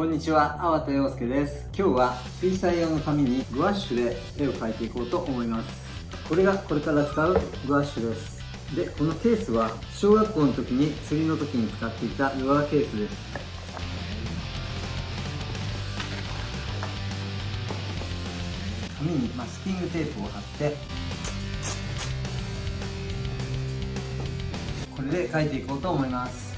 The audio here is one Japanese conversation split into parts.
こんにちは、粟田洋介です。今日は水彩用の紙にグワッシュで絵を描いていこうと思います。これがこれから使うグワッシュです。で、このケースは小学校の時に釣りの時に使っていたルアーケースです。紙にマスキングテープを貼ってこれで描いていこうと思います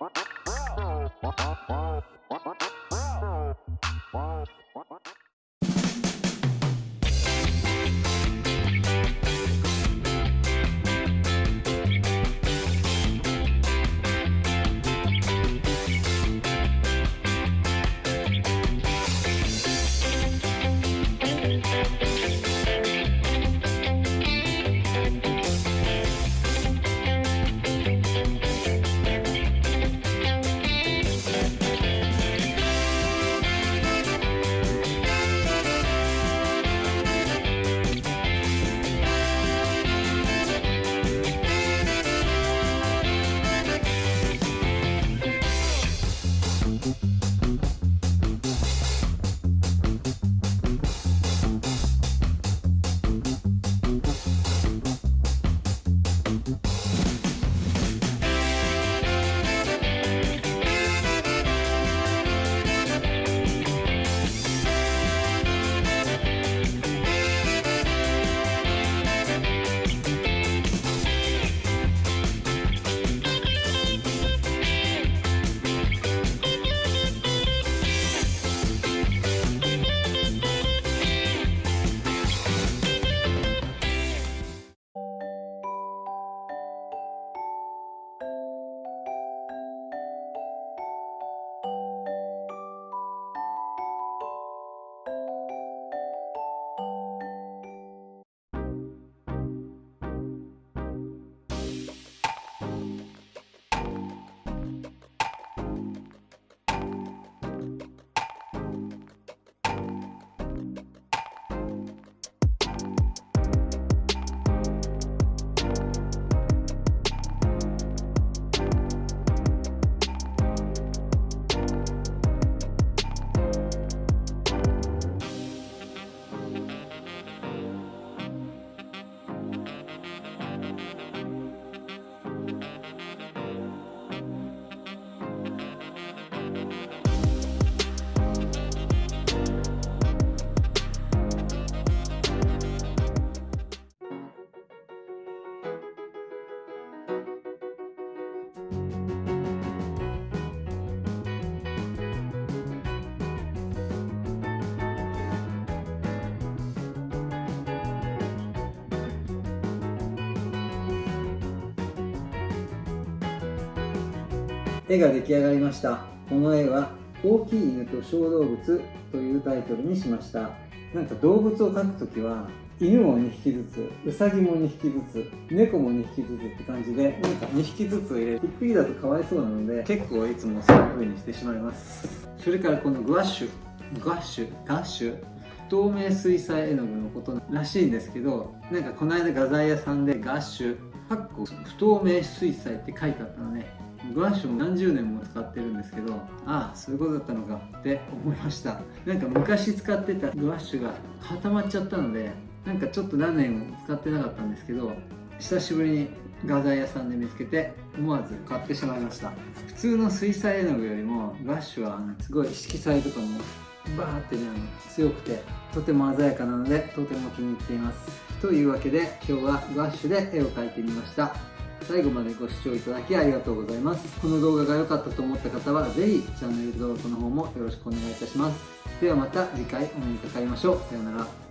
Wow. 絵が出来上がりました。この絵は「大きい犬と小動物」というタイトルにしました。なんか動物を描くときは犬も2匹ずつうさぎも2匹ずつ猫も2匹ずつって感じでなんか2匹ずつ入れる1匹だとかわいそうなので結構いつもそういう風にしてしまいます。それからこのグワッシュグワッシュガッシュ？透明水彩絵の具のことらしいんですけどなんかこの間画材屋さんでガッシュかっこ不透明水彩って書いてあったのね。グワッシュも何十年も使ってるんですけどああそういうことだったのかって思いました。なんか昔使ってたグワッシュが固まっちゃったのでなんかちょっと何年も使ってなかったんですけど久しぶりに画材屋さんで見つけて思わず買ってしまいました。普通の水彩絵の具よりもグワッシュはすごい色彩とかもバーってね強くてとても鮮やかなのでとても気に入っています。というわけで今日はグワッシュで絵を描いてみました。最後までご視聴いただきありがとうございます。この動画が良かったと思った方は是非チャンネル登録の方もよろしくお願いいたします。ではまた次回お目にかかりましょう。さようなら。